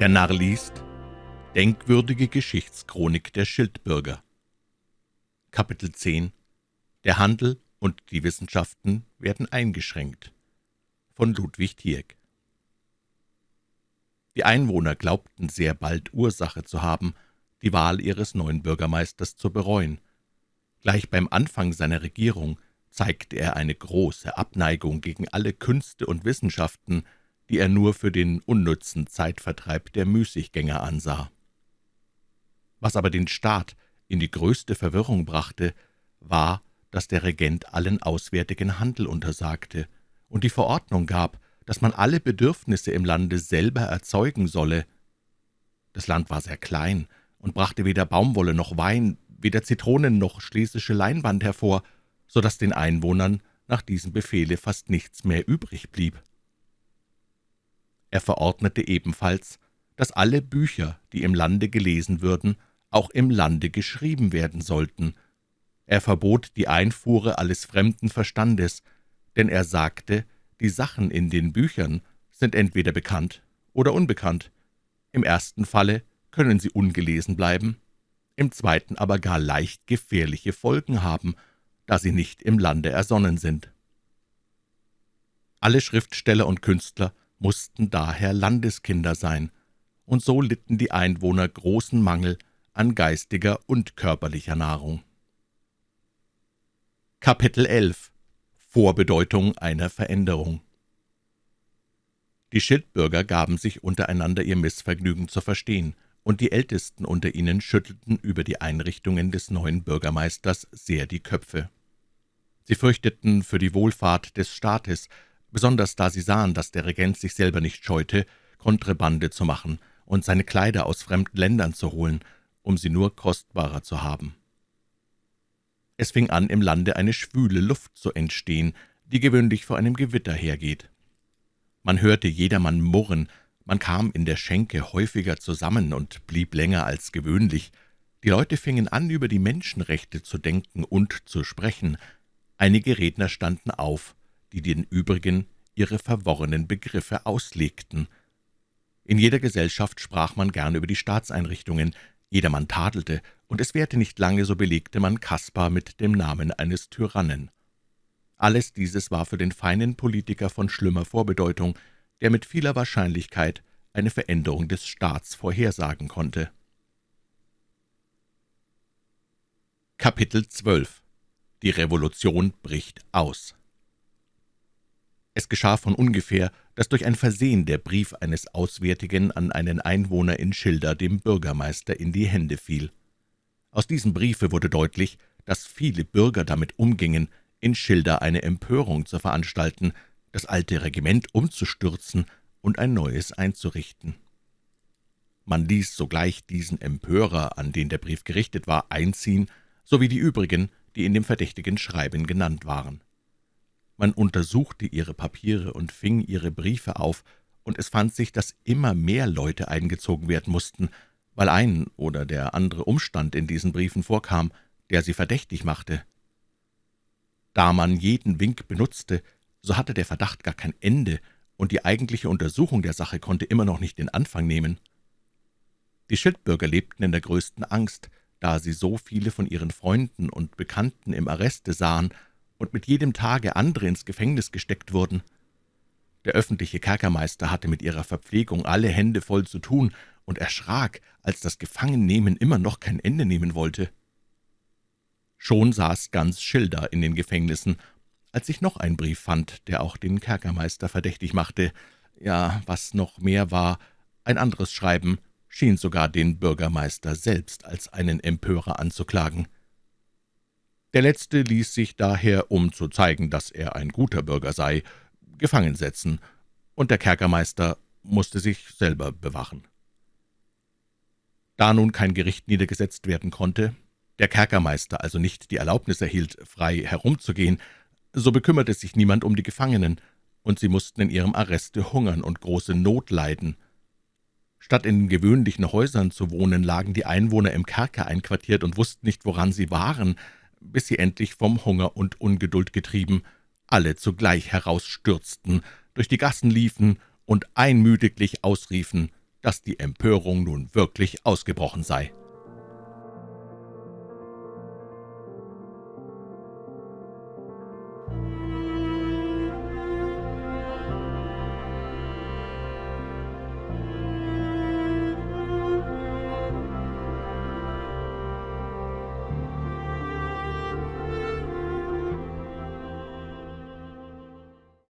Der Narr liest Denkwürdige Geschichtschronik der Schildbürger. Kapitel 10 Der Handel und die Wissenschaften werden eingeschränkt. Von Ludwig Tieck Die Einwohner glaubten sehr bald Ursache zu haben, die Wahl ihres neuen Bürgermeisters zu bereuen. Gleich beim Anfang seiner Regierung zeigte er eine große Abneigung gegen alle Künste und Wissenschaften, die er nur für den unnützen Zeitvertreib der Müßiggänger ansah. Was aber den Staat in die größte Verwirrung brachte, war, dass der Regent allen auswärtigen Handel untersagte und die Verordnung gab, dass man alle Bedürfnisse im Lande selber erzeugen solle. Das Land war sehr klein und brachte weder Baumwolle noch Wein, weder Zitronen noch schlesische Leinwand hervor, so dass den Einwohnern nach diesem Befehle fast nichts mehr übrig blieb. Er verordnete ebenfalls, dass alle Bücher, die im Lande gelesen würden, auch im Lande geschrieben werden sollten. Er verbot die Einfuhre alles fremden Verstandes, denn er sagte, die Sachen in den Büchern sind entweder bekannt oder unbekannt. Im ersten Falle können sie ungelesen bleiben, im zweiten aber gar leicht gefährliche Folgen haben, da sie nicht im Lande ersonnen sind. Alle Schriftsteller und Künstler mussten daher Landeskinder sein, und so litten die Einwohner großen Mangel an geistiger und körperlicher Nahrung. Kapitel 11 Vorbedeutung einer Veränderung Die Schildbürger gaben sich untereinander ihr Missvergnügen zu verstehen, und die Ältesten unter ihnen schüttelten über die Einrichtungen des neuen Bürgermeisters sehr die Köpfe. Sie fürchteten für die Wohlfahrt des Staates, besonders da sie sahen, dass der Regent sich selber nicht scheute, Kontrebande zu machen und seine Kleider aus fremden Ländern zu holen, um sie nur kostbarer zu haben. Es fing an, im Lande eine schwüle Luft zu entstehen, die gewöhnlich vor einem Gewitter hergeht. Man hörte jedermann murren, man kam in der Schenke häufiger zusammen und blieb länger als gewöhnlich. Die Leute fingen an, über die Menschenrechte zu denken und zu sprechen. Einige Redner standen auf, die den übrigen ihre verworrenen Begriffe auslegten. In jeder Gesellschaft sprach man gern über die Staatseinrichtungen, jedermann tadelte, und es währte nicht lange, so belegte man Kaspar mit dem Namen eines Tyrannen. Alles dieses war für den feinen Politiker von schlimmer Vorbedeutung, der mit vieler Wahrscheinlichkeit eine Veränderung des Staats vorhersagen konnte. Kapitel 12 Die Revolution bricht aus es geschah von ungefähr, dass durch ein Versehen der Brief eines Auswärtigen an einen Einwohner in Schilda dem Bürgermeister in die Hände fiel. Aus diesem Briefe wurde deutlich, dass viele Bürger damit umgingen, in Schilda eine Empörung zu veranstalten, das alte Regiment umzustürzen und ein neues einzurichten. Man ließ sogleich diesen Empörer, an den der Brief gerichtet war, einziehen, sowie die übrigen, die in dem verdächtigen Schreiben genannt waren. Man untersuchte ihre Papiere und fing ihre Briefe auf, und es fand sich, dass immer mehr Leute eingezogen werden mussten, weil ein oder der andere Umstand in diesen Briefen vorkam, der sie verdächtig machte. Da man jeden Wink benutzte, so hatte der Verdacht gar kein Ende, und die eigentliche Untersuchung der Sache konnte immer noch nicht den Anfang nehmen. Die Schildbürger lebten in der größten Angst, da sie so viele von ihren Freunden und Bekannten im Arreste sahen und mit jedem Tage andere ins Gefängnis gesteckt wurden. Der öffentliche Kerkermeister hatte mit ihrer Verpflegung alle Hände voll zu tun und erschrak, als das Gefangennehmen immer noch kein Ende nehmen wollte. Schon saß ganz Schilder in den Gefängnissen, als ich noch einen Brief fand, der auch den Kerkermeister verdächtig machte. Ja, was noch mehr war, ein anderes Schreiben schien sogar den Bürgermeister selbst als einen Empörer anzuklagen. Der Letzte ließ sich daher, um zu zeigen, dass er ein guter Bürger sei, gefangen setzen, und der Kerkermeister musste sich selber bewachen. Da nun kein Gericht niedergesetzt werden konnte, der Kerkermeister also nicht die Erlaubnis erhielt, frei herumzugehen, so bekümmerte sich niemand um die Gefangenen, und sie mussten in ihrem Arreste hungern und große Not leiden. Statt in den gewöhnlichen Häusern zu wohnen, lagen die Einwohner im Kerker einquartiert und wussten nicht, woran sie waren, bis sie endlich vom Hunger und Ungeduld getrieben alle zugleich herausstürzten, durch die Gassen liefen und einmütiglich ausriefen, dass die Empörung nun wirklich ausgebrochen sei.